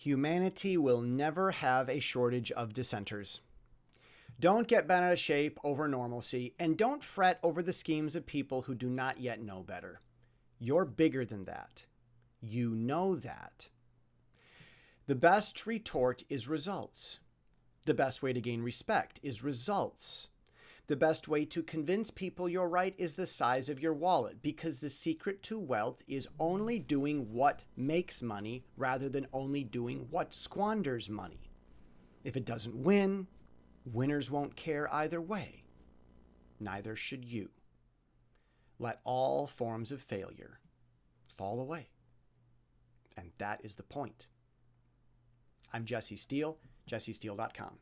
Humanity will never have a shortage of dissenters. Don't get bent out of shape over normalcy, and don't fret over the schemes of people who do not yet know better. You're bigger than that. You know that. The best retort is results. The best way to gain respect is results. The best way to convince people you're right is the size of your wallet because the secret to wealth is only doing what makes money rather than only doing what squanders money. If it doesn't win, winners won't care either way. Neither should you. Let all forms of failure fall away. And that is the point. I'm Jesse Steele, jessesteele.com.